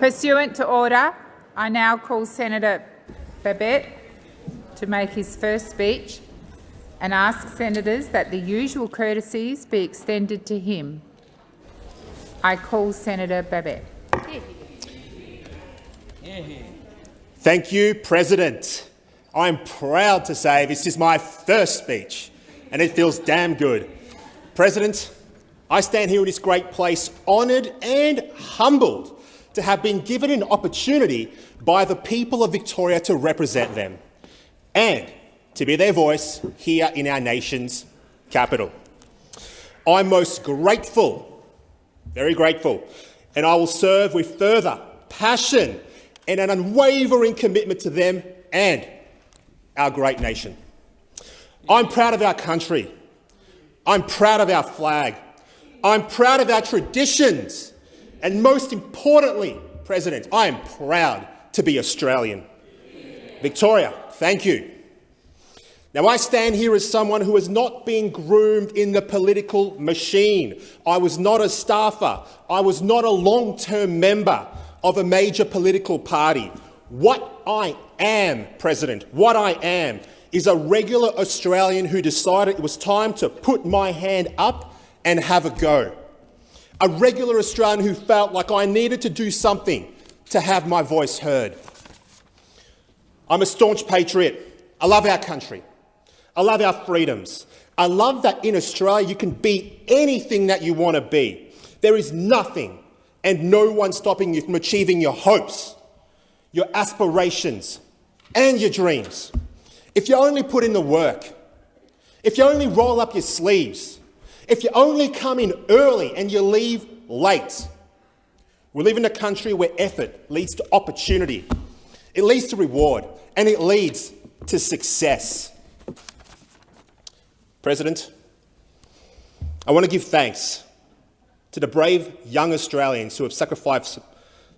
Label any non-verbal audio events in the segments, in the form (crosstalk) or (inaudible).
Pursuant to order, I now call Senator Babet to make his first speech and ask senators that the usual courtesies be extended to him. I call Senator Babet. Thank you, President. I'm proud to say this is my first speech, and it feels damn good. President, I stand here in this great place honoured and humbled to have been given an opportunity by the people of Victoria to represent them and to be their voice here in our nation's capital. I'm most grateful, very grateful, and I will serve with further passion and an unwavering commitment to them and our great nation. I'm proud of our country. I'm proud of our flag. I'm proud of our traditions. And most importantly, President, I am proud to be Australian. Victoria, thank you. Now, I stand here as someone who has not been groomed in the political machine. I was not a staffer. I was not a long-term member of a major political party. What I am, President, what I am, is a regular Australian who decided it was time to put my hand up and have a go. A regular Australian who felt like I needed to do something to have my voice heard. I'm a staunch patriot. I love our country. I love our freedoms. I love that in Australia you can be anything that you want to be. There is nothing and no one stopping you from achieving your hopes, your aspirations and your dreams. If you only put in the work, if you only roll up your sleeves, if you only come in early and you leave late. We live in a country where effort leads to opportunity, it leads to reward, and it leads to success. President, I want to give thanks to the brave young Australians who have sacrificed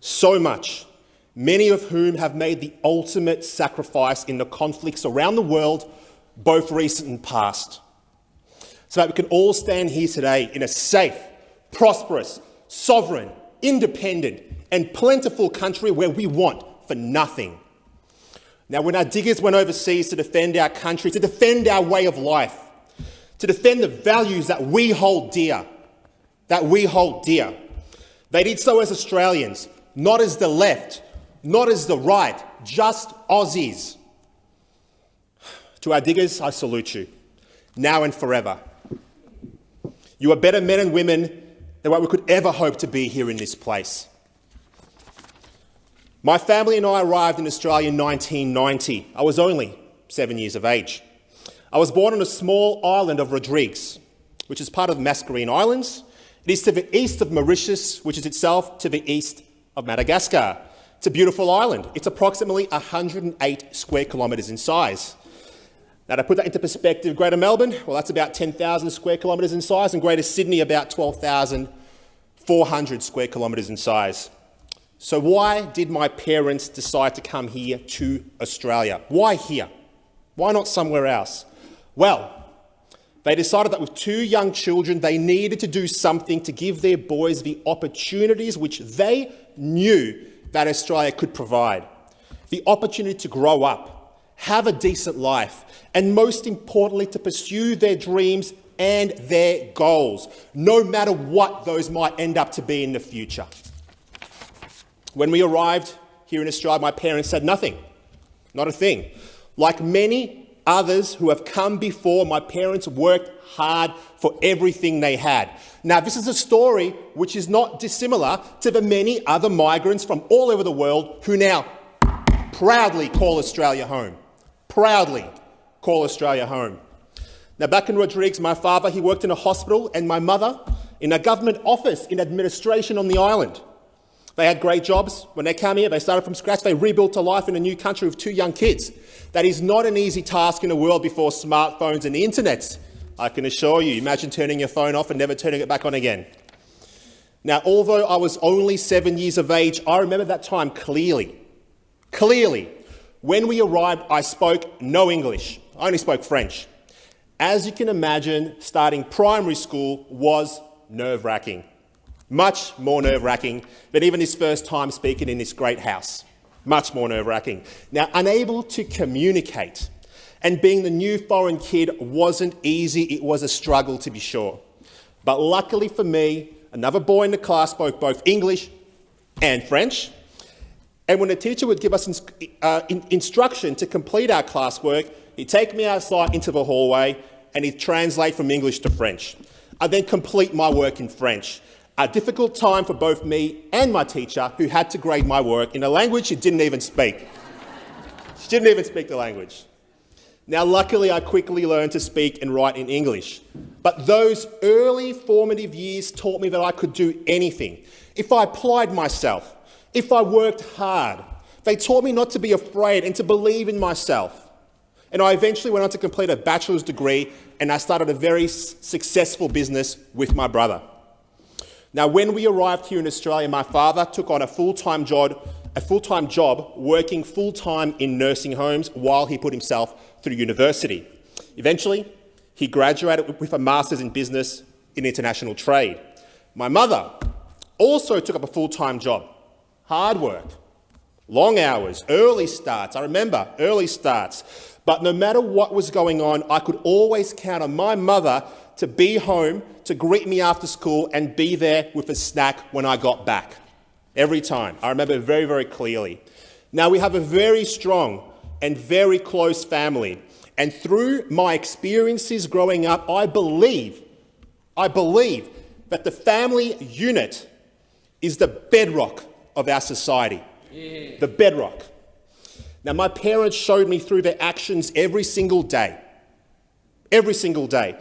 so much, many of whom have made the ultimate sacrifice in the conflicts around the world, both recent and past, so that we can all stand here today in a safe, prosperous, sovereign, independent and plentiful country where we want for nothing. Now, when our diggers went overseas to defend our country, to defend our way of life, to defend the values that we hold dear, that we hold dear. They did so as Australians, not as the left, not as the right, just Aussies. (sighs) To our diggers, I salute you, now and forever. You are better men and women than what we could ever hope to be here in this place. My family and I arrived in Australia in 1990. I was only seven years of age. I was born on a small island of Rodrigues, which is part of the Mascarene Islands it is to the east of Mauritius, which is itself to the east of Madagascar. It's a beautiful island. It's approximately 108 square kilometres in size. Now, to put that into perspective, Greater Melbourne, well, that's about 10,000 square kilometres in size, and Greater Sydney, about 12,400 square kilometres in size. So why did my parents decide to come here to Australia? Why here? Why not somewhere else? Well, they decided that with two young children, they needed to do something to give their boys the opportunities which they knew that Australia could provide. The opportunity to grow up, have a decent life, and most importantly, to pursue their dreams and their goals, no matter what those might end up to be in the future. When we arrived here in Australia, my parents said nothing, not a thing. Like many others who have come before, my parents worked hard for everything they had. Now, this is a story which is not dissimilar to the many other migrants from all over the world who now proudly call Australia home. Proudly call Australia home. Now, back in Rodrigues, my father, he worked in a hospital, and my mother in a government office in administration on the island. They had great jobs. When they came here, they started from scratch. They rebuilt a life in a new country with two young kids. That is not an easy task in a world before smartphones and the internet. I can assure you. Imagine turning your phone off and never turning it back on again. Now, although I was only seven years of age, I remember that time clearly. Clearly. When we arrived, I spoke no English. I only spoke French. As you can imagine, starting primary school was nerve-wracking. Much more nerve-wracking than even his first time speaking in this great house. Much more nerve-wracking. Now, unable to communicate and being the new foreign kid wasn't easy. It was a struggle, to be sure. But luckily for me, another boy in the class spoke both English and French. And when the teacher would give us uh, in instruction to complete our classwork, he'd take me outside into the hallway and he'd translate from English to French. I'd then complete my work in French. A difficult time for both me and my teacher, who had to grade my work in a language she didn't even speak. she didn't even speak the language. Now, luckily, I quickly learned to speak and write in English. But those early formative years taught me that I could do anything. If I applied myself, if I worked hard, they taught me not to be afraid and to believe in myself. And I eventually went on to complete a bachelor's degree and I started a very successful business with my brother. Now, when we arrived here in Australia, my father took on a full-time job a full-time job working full-time in nursing homes while he put himself through university. Eventually, he graduated with a master's in business in international trade. My mother also took up a full-time job, hard work, long hours, early starts. I remember early starts. But no matter what was going on, I could always count on my mother to be home to greet me after school and be there with a snack when I got back. Every time. I remember very, very clearly. Now, we have a very strong and very close family. And through my experiences growing up, I believe, I believe that the family unit is the bedrock of our society. Yeah. The bedrock. Now, my parents showed me through their actions every single day, every single day,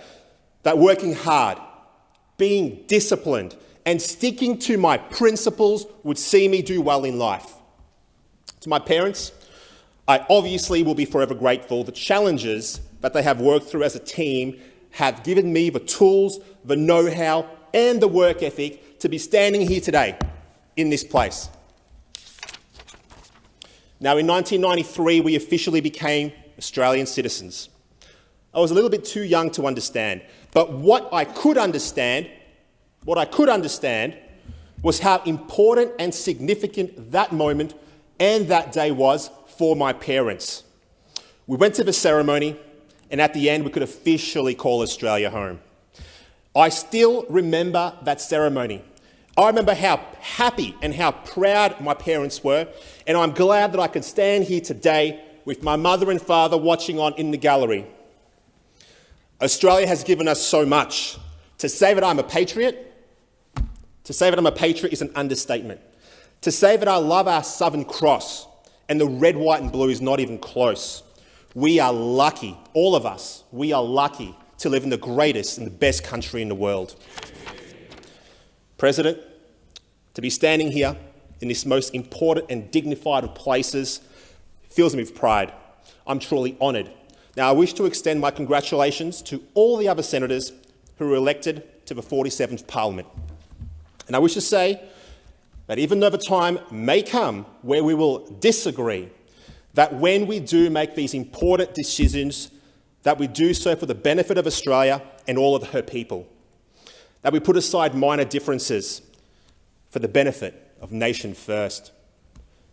that working hard, being disciplined, and sticking to my principles would see me do well in life. To my parents, I obviously will be forever grateful. The challenges that they have worked through as a team have given me the tools, the know-how and the work ethic to be standing here today in this place. Now, in 1993, we officially became Australian citizens. I was a little bit too young to understand, but what I could understand what I could understand was how important and significant that moment and that day was for my parents. We went to the ceremony, and at the end, we could officially call Australia home. I still remember that ceremony. I remember how happy and how proud my parents were, and I'm glad that I can stand here today with my mother and father watching on in the gallery. Australia has given us so much. To say that I'm a patriot to say that I'm a patriot is an understatement. To say that I love our Southern Cross and the red, white and blue is not even close. We are lucky, all of us, we are lucky to live in the greatest and the best country in the world. President, to be standing here in this most important and dignified of places fills me with pride. I'm truly honoured. Now, I wish to extend my congratulations to all the other senators who were elected to the 47th Parliament. And I wish to say that even though the time may come where we will disagree, that when we do make these important decisions, that we do so for the benefit of Australia and all of her people. That we put aside minor differences for the benefit of nation first.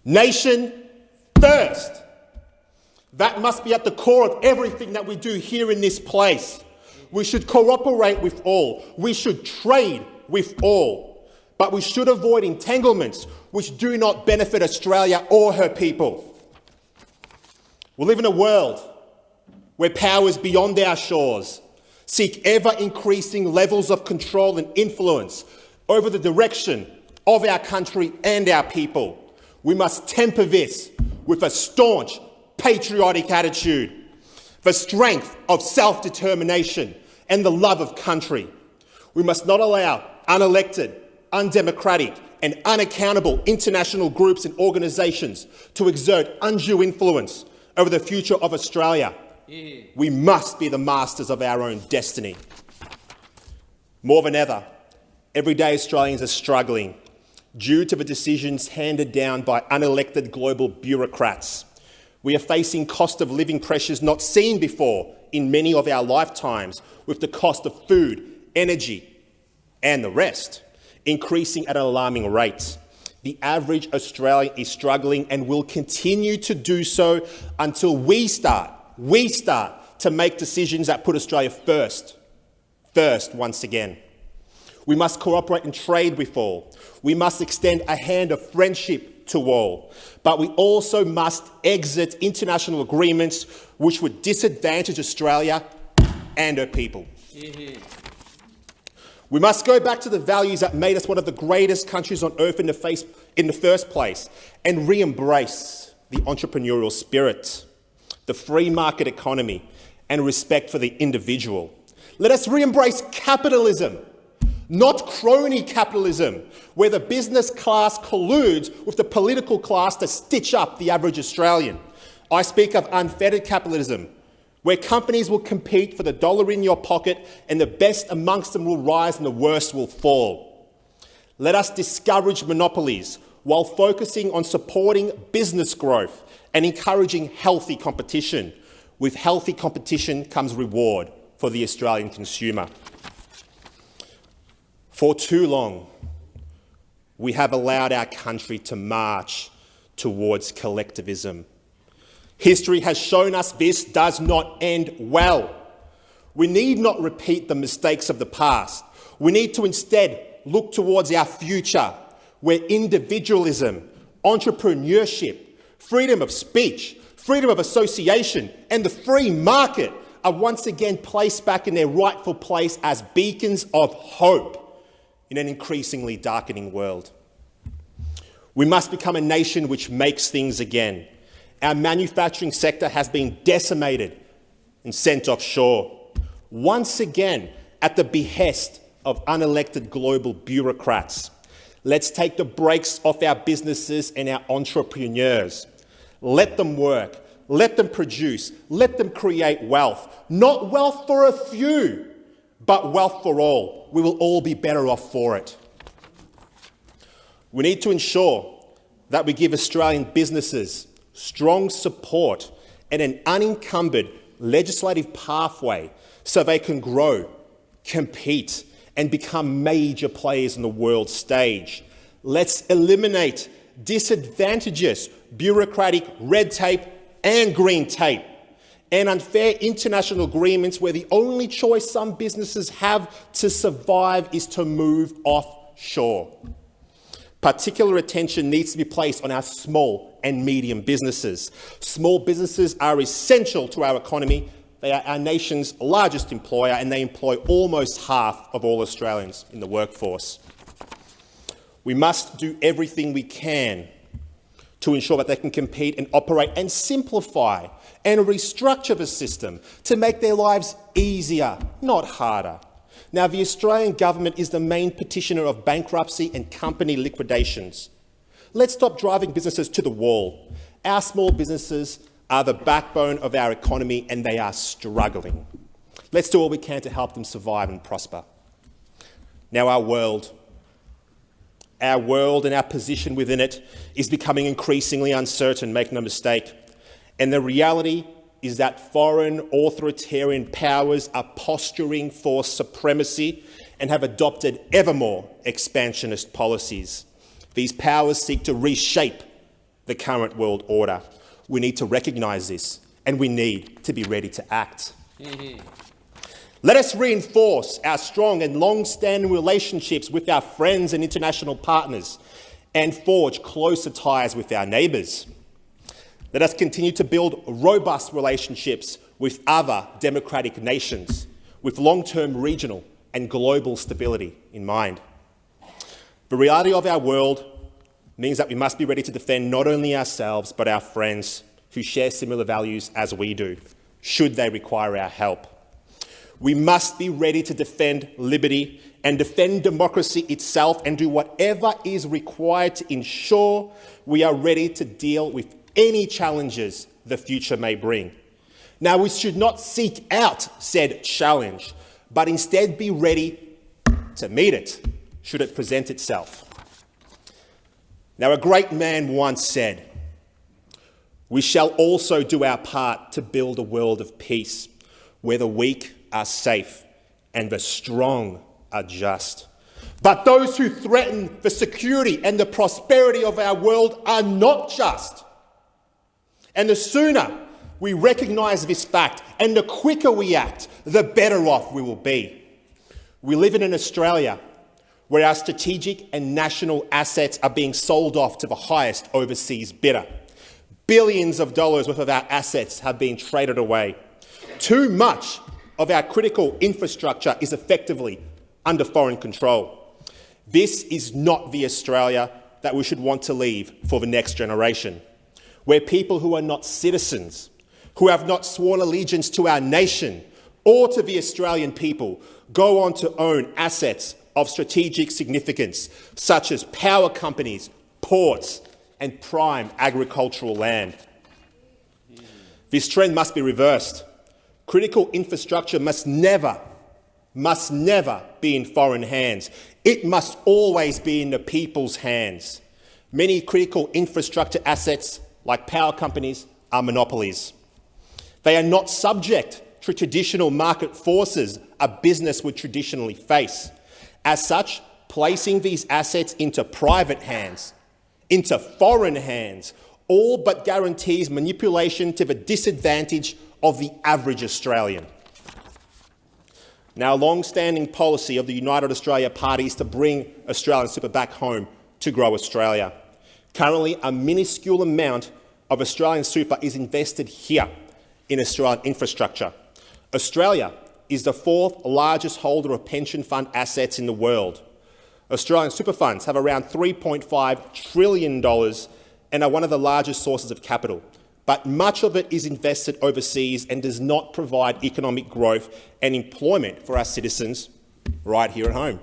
Nation first! That must be at the core of everything that we do here in this place. We should cooperate with all. We should trade with all. But we should avoid entanglements which do not benefit Australia or her people. We live in a world where powers beyond our shores seek ever-increasing levels of control and influence over the direction of our country and our people. We must temper this with a staunch patriotic attitude, the strength of self-determination and the love of country. We must not allow unelected undemocratic and unaccountable international groups and organisations to exert undue influence over the future of Australia. We must be the masters of our own destiny. More than ever, everyday Australians are struggling due to the decisions handed down by unelected global bureaucrats. We are facing cost of living pressures not seen before in many of our lifetimes, with the cost of food, energy and the rest. increasing at an alarming rate. The average Australian is struggling and will continue to do so until we start, we start to make decisions that put Australia first, first once again. We must cooperate and trade with all. We must extend a hand of friendship to all. But we also must exit international agreements which would disadvantage Australia and her people. We must go back to the values that made us one of the greatest countries on earth in the, face, in the first place and re-embrace the entrepreneurial spirit, the free market economy and respect for the individual. Let us re-embrace capitalism, not crony capitalism, where the business class colludes with the political class to stitch up the average Australian. I speak of unfettered capitalism, where companies will compete for the dollar in your pocket and the best amongst them will rise and the worst will fall. Let us discourage monopolies while focusing on supporting business growth and encouraging healthy competition. With healthy competition comes reward for the Australian consumer. For too long, we have allowed our country to march towards collectivism. History has shown us this does not end well. We need not repeat the mistakes of the past. We need to instead look towards our future, where individualism, entrepreneurship, freedom of speech, freedom of association and the free market are once again placed back in their rightful place as beacons of hope in an increasingly darkening world. We must become a nation which makes things again, our manufacturing sector has been decimated and sent offshore, once again at the behest of unelected global bureaucrats. Let's take the brakes off our businesses and our entrepreneurs. Let them work, let them produce, let them create wealth. Not wealth for a few, but wealth for all. We will all be better off for it. We need to ensure that we give Australian businesses strong support and an unencumbered legislative pathway so they can grow, compete and become major players on the world stage. Let's eliminate disadvantageous bureaucratic red tape and green tape and unfair international agreements where the only choice some businesses have to survive is to move offshore. Particular attention needs to be placed on our small and medium businesses. Small businesses are essential to our economy. They are our nation's largest employer and they employ almost half of all Australians in the workforce. We must do everything we can to ensure that they can compete and operate and simplify and restructure the system to make their lives easier, not harder. Now, the Australian government is the main petitioner of bankruptcy and company liquidations. Let's stop driving businesses to the wall. Our small businesses are the backbone of our economy and they are struggling. Let's do all we can to help them survive and prosper. Now, our world, our world and our position within it is becoming increasingly uncertain, make no mistake. And the reality is that foreign authoritarian powers are posturing for supremacy and have adopted ever more expansionist policies. These powers seek to reshape the current world order. We need to recognise this and we need to be ready to act. Mm-hmm. Let us reinforce our strong and long-standing relationships with our friends and international partners and forge closer ties with our neighbours. Let us continue to build robust relationships with other democratic nations with long-term regional and global stability in mind. The reality of our world means that we must be ready to defend not only ourselves but our friends who share similar values as we do, should they require our help. We must be ready to defend liberty and defend democracy itself and do whatever is required to ensure we are ready to deal with any challenges the future may bring. Now, we should not seek out said challenge, but instead be ready to meet it, should it present itself. Now, a great man once said, we shall also do our part to build a world of peace, where the weak are safe and the strong are just. But those who threaten the security and the prosperity of our world are not just. And the sooner we recognise this fact and the quicker we act, the better off we will be. We live in an Australia where our strategic and national assets are being sold off to the highest overseas bidder. Billions of dollars worth of our assets have been traded away. Too much of our critical infrastructure is effectively under foreign control. This is not the Australia that we should want to leave for the next generation, where people who are not citizens, who have not sworn allegiance to our nation or to the Australian people, go on to own assets of strategic significance, such as power companies, ports and prime agricultural land. This trend must be reversed. Critical infrastructure must never, must never be in foreign hands. It must always be in the people's hands. Many critical infrastructure assets, like power companies, are monopolies. They are not subject to traditional market forces a business would traditionally face. As such, placing these assets into private hands, into foreign hands, all but guarantees manipulation to the disadvantage of the average Australian. Now, a long-standing policy of the United Australia Party is to bring Australian super back home to grow Australia. Currently, a minuscule amount of Australian super is invested here in Australian infrastructure. Australia is the fourth largest holder of pension fund assets in the world. Australian super funds have around $3.5 trillion and are one of the largest sources of capital but much of it is invested overseas and does not provide economic growth and employment for our citizens right here at home.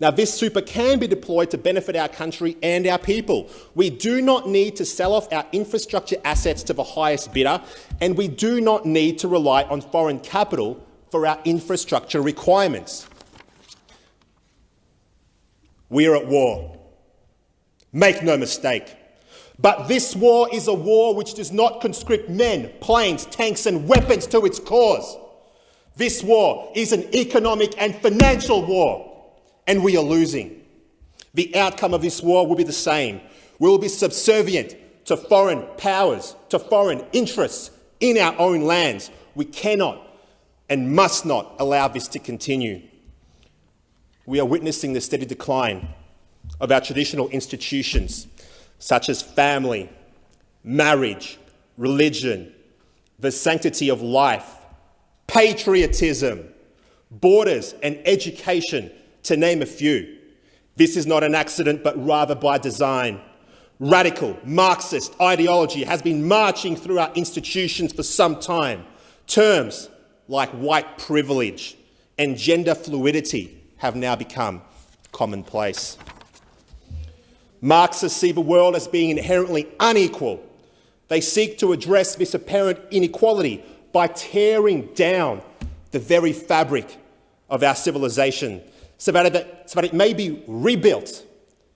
Now, this super can be deployed to benefit our country and our people. We do not need to sell off our infrastructure assets to the highest bidder, and we do not need to rely on foreign capital for our infrastructure requirements. We are at war. Make no mistake. But this war is a war which does not conscript men, planes, tanks and weapons to its cause. This war is an economic and financial war, and we are losing. The outcome of this war will be the same. We will be subservient to foreign powers, to foreign interests in our own lands. We cannot and must not allow this to continue. We are witnessing the steady decline of our traditional institutions such as family, marriage, religion, the sanctity of life, patriotism, borders and education, to name a few. This is not an accident, but rather by design. Radical Marxist ideology has been marching through our institutions for some time. Terms like white privilege and gender fluidity have now become commonplace. Marxists see the world as being inherently unequal. They seek to address this apparent inequality by tearing down the very fabric of our civilization so that, it, so that it may be rebuilt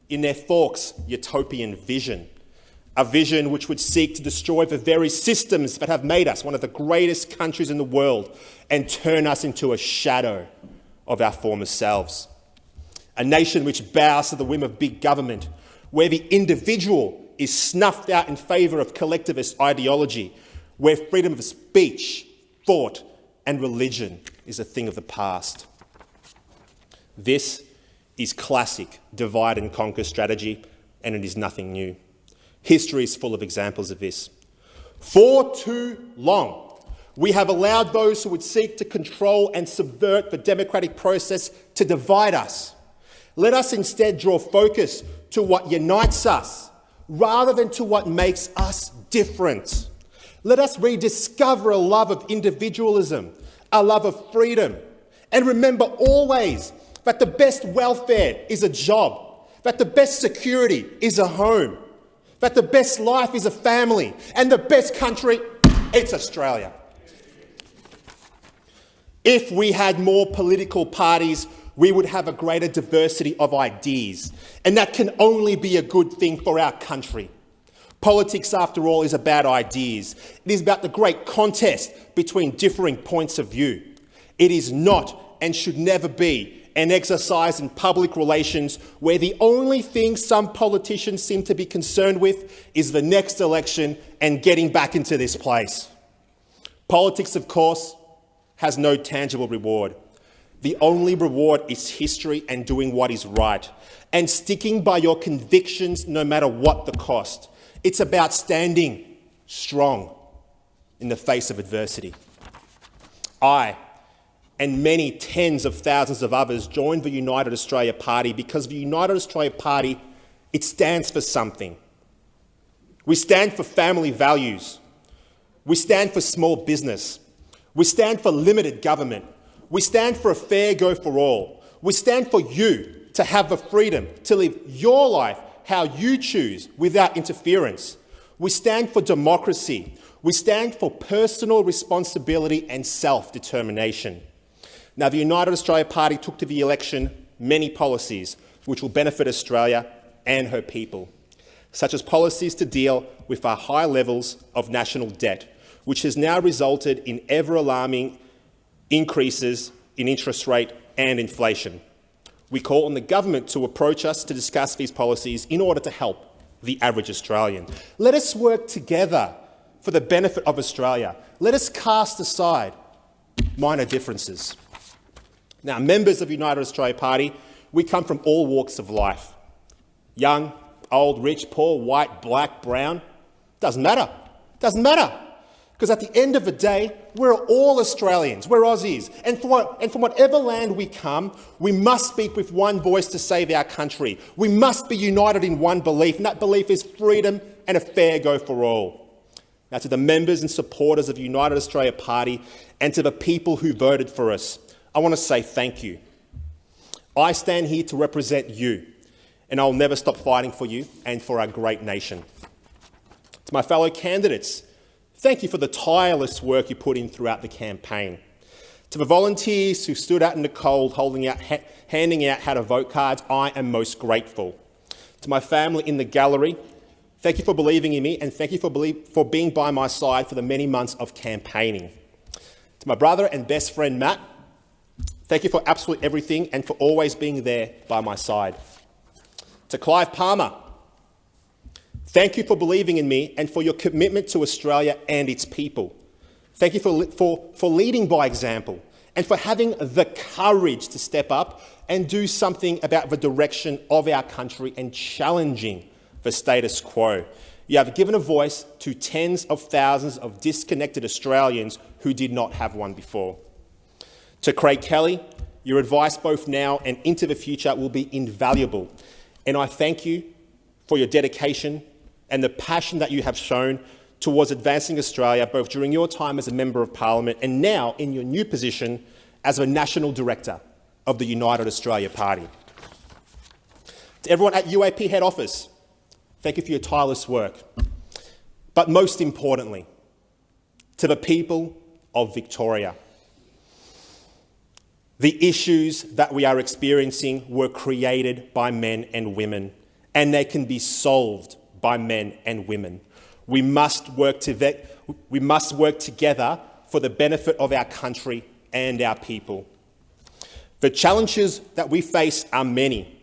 in their Fawkes utopian vision, a vision which would seek to destroy the very systems that have made us one of the greatest countries in the world and turn us into a shadow of our former selves. A nation which bows to the whim of big government, where the individual is snuffed out in favour of collectivist ideology, where freedom of speech, thought and religion is a thing of the past. This is classic divide and conquer strategy, and it is nothing new. History is full of examples of this. For too long, we have allowed those who would seek to control and subvert the democratic process to divide us. Let us instead draw focus to what unites us rather than to what makes us different. Let us rediscover a love of individualism, a love of freedom, and remember always that the best welfare is a job, that the best security is a home, that the best life is a family, and the best country, it's Australia. If we had more political parties we would have a greater diversity of ideas, and that can only be a good thing for our country. Politics, after all, is about ideas. It is about the great contest between differing points of view. It is not and should never be an exercise in public relations where the only thing some politicians seem to be concerned with is the next election and getting back into this place. Politics, of course, has no tangible reward. The only reward is history and doing what is right, and sticking by your convictions no matter what the cost. It's about standing strong in the face of adversity. I and many tens of thousands of others joined the United Australia Party because the United Australia Party, it stands for something. We stand for family values. We stand for small business. We stand for limited government. We stand for a fair go for all. We stand for you to have the freedom to live your life how you choose without interference. We stand for democracy. We stand for personal responsibility and self-determination. Now, the United Australia Party took to the election many policies which will benefit Australia and her people, such as policies to deal with our high levels of national debt, which has now resulted in ever-alarming increases in interest rate and inflation. We call on the government to approach us to discuss these policies in order to help the average Australian. Let us work together for the benefit of Australia. Let us cast aside minor differences. Now, members of United Australia Party, we come from all walks of life. Young, old, rich, poor, white, black, brown. Doesn't matter. Doesn't matter. Because at the end of the day, we're all Australians, we're Aussies. And from, and from whatever land we come, we must speak with one voice to save our country. We must be united in one belief, and that belief is freedom and a fair go for all. Now, to the members and supporters of the United Australia Party and to the people who voted for us, I want to say thank you. I stand here to represent you, and I'll never stop fighting for you and for our great nation. To my fellow candidates, Thank you for the tireless work you put in throughout the campaign. To the volunteers who stood out in the cold holding out, ha handing out how to vote cards, I am most grateful. To my family in the gallery, thank you for believing in me and thank you for, for being by my side for the many months of campaigning. To my brother and best friend Matt, thank you for absolutely everything and for always being there by my side. To Clive Palmer, Thank you for believing in me and for your commitment to Australia and its people. Thank you for, for, for leading by example and for having the courage to step up and do something about the direction of our country and challenging the status quo. You have given a voice to tens of thousands of disconnected Australians who did not have one before. To Craig Kelly, your advice both now and into the future will be invaluable, and I thank you for your dedication and the passion that you have shown towards advancing Australia, both during your time as a Member of Parliament and now in your new position as a National Director of the United Australia Party. To everyone at UAP head office, thank you for your tireless work. But most importantly, to the people of Victoria, the issues that we are experiencing were created by men and women, and they can be solved by men and women. We must work, to we must work together for the benefit of our country and our people. The challenges that we face are many,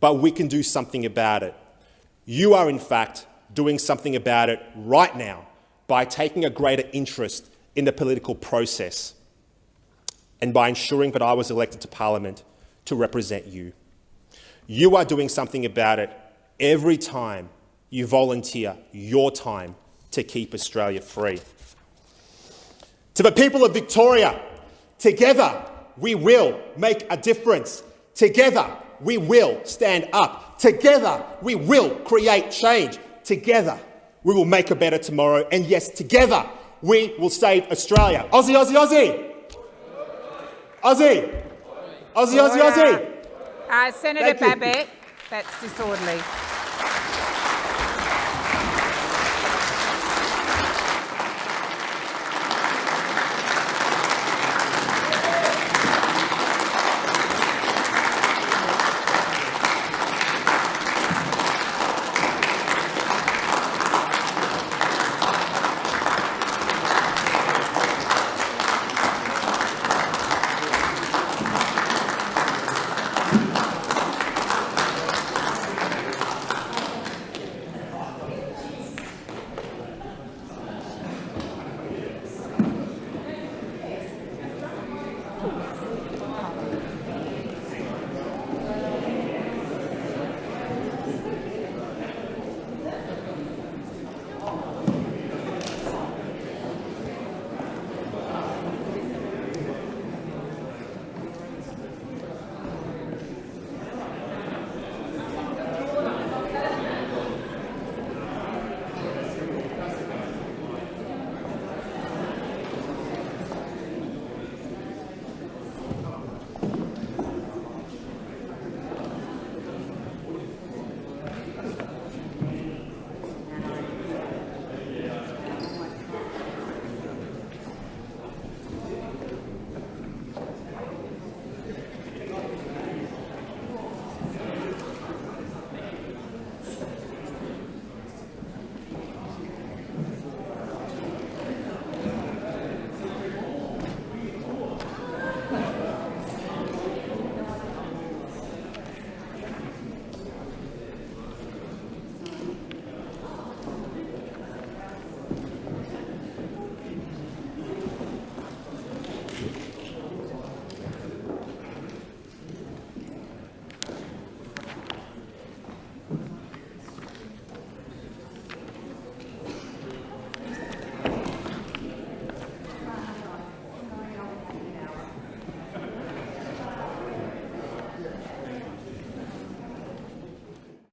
but we can do something about it. You are, in fact, doing something about it right now by taking a greater interest in the political process and by ensuring that I was elected to Parliament to represent you. You are doing something about it every time you volunteer your time to keep Australia free. To the people of Victoria, together we will make a difference. Together we will stand up. Together we will create change. Together we will make a better tomorrow. And yes, together we will save Australia. Aussie, Aussie, Aussie! Aussie! Aussie, Aussie, Aussie! Uh, Senator Babet, that's disorderly.